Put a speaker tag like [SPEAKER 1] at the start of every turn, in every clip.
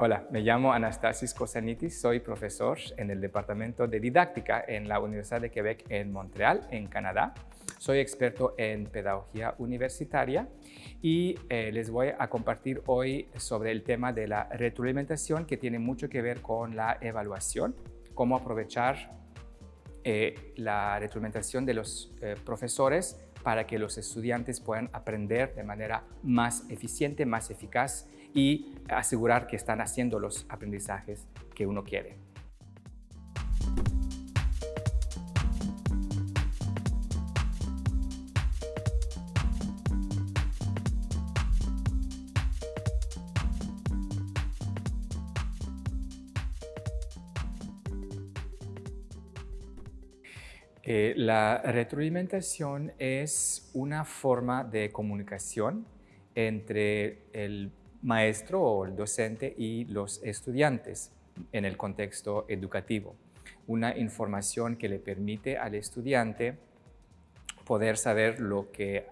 [SPEAKER 1] Hola, me llamo Anastasis Kosanitis, soy profesor en el Departamento de Didáctica en la Universidad de Quebec en Montreal, en Canadá. Soy experto en pedagogía universitaria y eh, les voy a compartir hoy sobre el tema de la retroalimentación que tiene mucho que ver con la evaluación, cómo aprovechar eh, la retroalimentación de los eh, profesores para que los estudiantes puedan aprender de manera más eficiente, más eficaz y asegurar que están haciendo los aprendizajes que uno quiere. Eh, la retroalimentación es una forma de comunicación entre el maestro o el docente y los estudiantes en el contexto educativo. Una información que le permite al estudiante poder saber lo que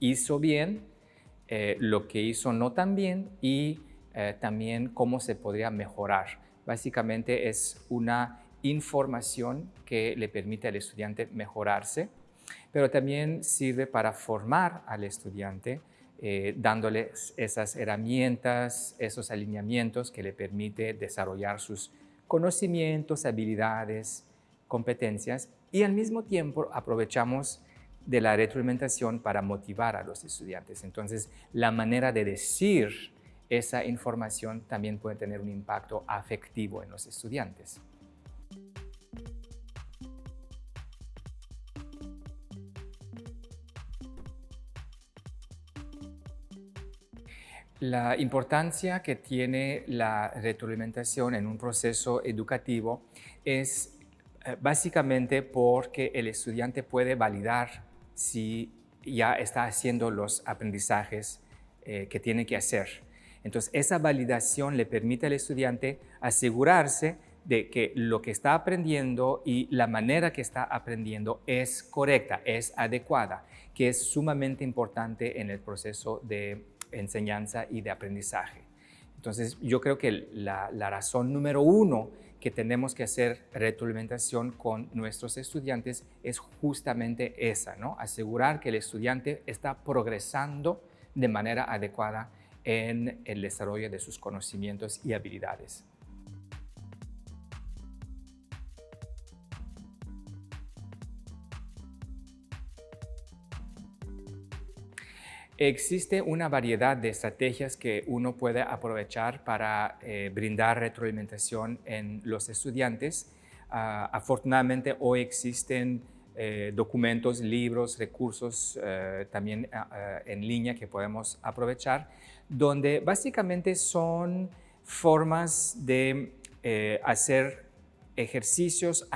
[SPEAKER 1] hizo bien, eh, lo que hizo no tan bien y eh, también cómo se podría mejorar. Básicamente es una información que le permite al estudiante mejorarse, pero también sirve para formar al estudiante eh, dándoles esas herramientas, esos alineamientos que le permite desarrollar sus conocimientos, habilidades, competencias y al mismo tiempo aprovechamos de la retroalimentación para motivar a los estudiantes. Entonces, la manera de decir esa información también puede tener un impacto afectivo en los estudiantes. La importancia que tiene la retroalimentación en un proceso educativo es eh, básicamente porque el estudiante puede validar si ya está haciendo los aprendizajes eh, que tiene que hacer. Entonces, esa validación le permite al estudiante asegurarse de que lo que está aprendiendo y la manera que está aprendiendo es correcta, es adecuada, que es sumamente importante en el proceso de enseñanza y de aprendizaje. Entonces, yo creo que la, razón número uno que tenemos que hacer retroalimentación con nuestros estudiantes es justamente esa, ¿no? Asegurar que el estudiante está progresando de manera adecuada en el desarrollo de sus conocimientos y habilidades. Existe una variedad de estrategias que uno puede aprovechar para eh, brindar retroalimentación en los estudiantes. Ah, afortunadamente hoy existen eh, documentos, libros, recursos eh, también ah, ah, en línea que podemos aprovechar, donde básicamente son formas de hacer ejercicios,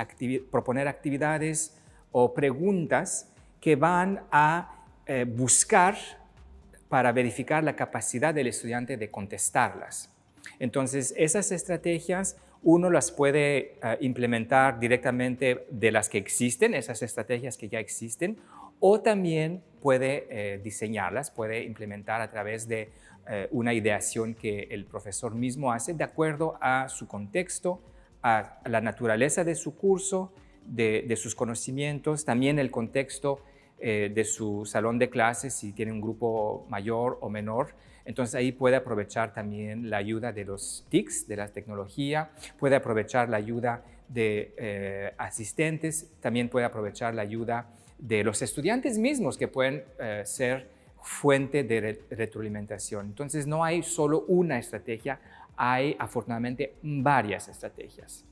[SPEAKER 1] proponer actividades o preguntas que van a buscar para verificar la capacidad del estudiante de contestarlas. Entonces, esas estrategias uno las puede eh, implementar directamente de las que existen, esas estrategias que ya existen, o también puede eh, diseñarlas, puede implementar a través de eh, una ideación que el profesor mismo hace de acuerdo a su contexto, a la naturaleza de su curso, de sus conocimientos, también el contexto eh, de su salón de clases si tiene un grupo mayor o menor. Entonces ahí puede aprovechar también la ayuda de los TICs, de la tecnología, puede aprovechar la ayuda de eh, asistentes, también puede aprovechar la ayuda de los estudiantes mismos que pueden eh, ser fuente de retroalimentación. Entonces no hay solo una estrategia, hay afortunadamente varias estrategias.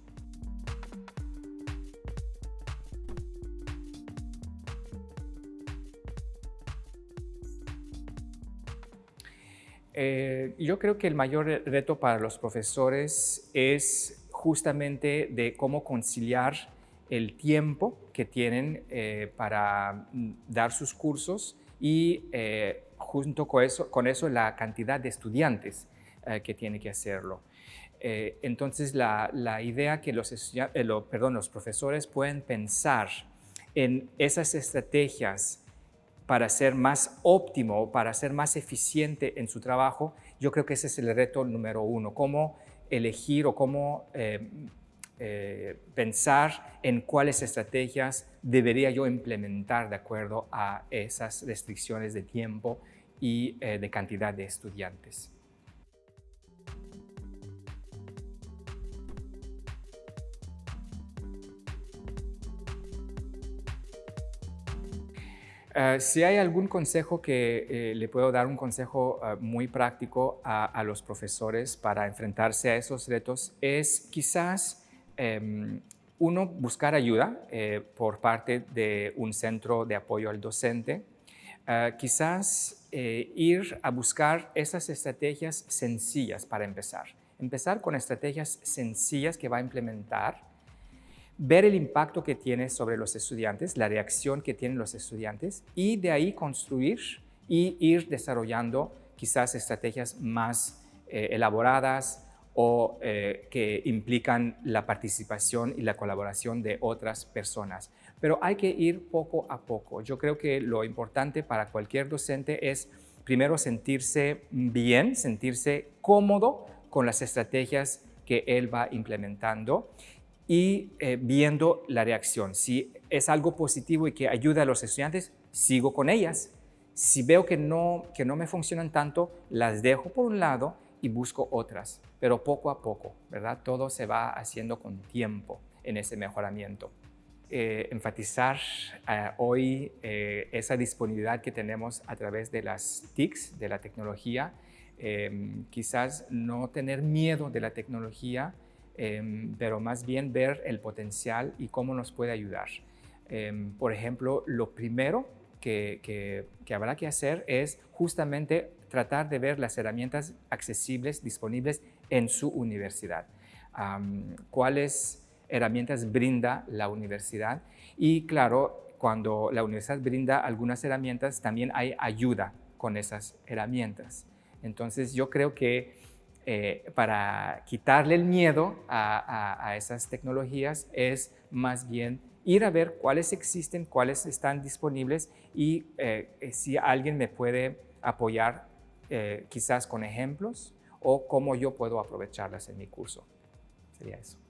[SPEAKER 1] Eh, yo creo que el mayor reto para los profesores es justamente de cómo conciliar el tiempo que tienen eh, para mm, dar sus cursos y eh, junto con eso, con eso la cantidad de estudiantes que tiene que hacerlo. entonces la, la, idea que los, profesores pueden pensar en esas estrategias para ser más óptimo, para ser más eficiente en su trabajo, yo creo que ese es el reto número uno, cómo elegir o cómo eh, eh, pensar en cuáles estrategias debería yo implementar de acuerdo a esas restricciones de tiempo y eh, de cantidad de estudiantes. Eh, si hay algún consejo que eh, le puedo dar, un consejo eh, muy práctico a, los profesores para enfrentarse a esos retos, es quizás em, uno buscar ayuda por parte de un centro de apoyo al docente, quizás ir a buscar esas estrategias sencillas para empezar. Empezar con estrategias sencillas que va a implementar ver el impacto que tiene sobre los estudiantes, la reacción que tienen los estudiantes y de ahí construir y ir desarrollando quizás estrategias más eh, elaboradas o eh, que implican la participación y la colaboración de otras personas. Pero hay que ir poco a poco. Yo creo que lo importante para cualquier docente es primero sentirse bien, sentirse cómodo con las estrategias que él va implementando y eh, viendo la reacción. Si es algo positivo y que ayuda a los estudiantes, sigo con ellas. Si veo que no, que no me funcionan tanto, las dejo por un lado y busco otras, pero poco a poco, ¿verdad? Todo se va haciendo con tiempo en ese mejoramiento. Eh, enfatizar eh, hoy esa disponibilidad que tenemos a través de las TICs, de la tecnología, quizás no tener miedo de la tecnología, Em, pero más bien ver el potencial y cómo nos puede ayudar. Em, por ejemplo, lo primero que, habrá que hacer es justamente tratar de ver las herramientas accesibles, disponibles en su universidad. ¿Cuáles herramientas brinda la universidad? Y claro, cuando la universidad brinda algunas herramientas, también hay ayuda con esas herramientas. Entonces yo creo que eh, para quitarle el miedo a, esas tecnologías es más bien ir a ver cuáles existen, cuáles están disponibles y eh, eh, si alguien me puede apoyar quizás con ejemplos o cómo yo puedo aprovecharlas en mi curso. Sería eso.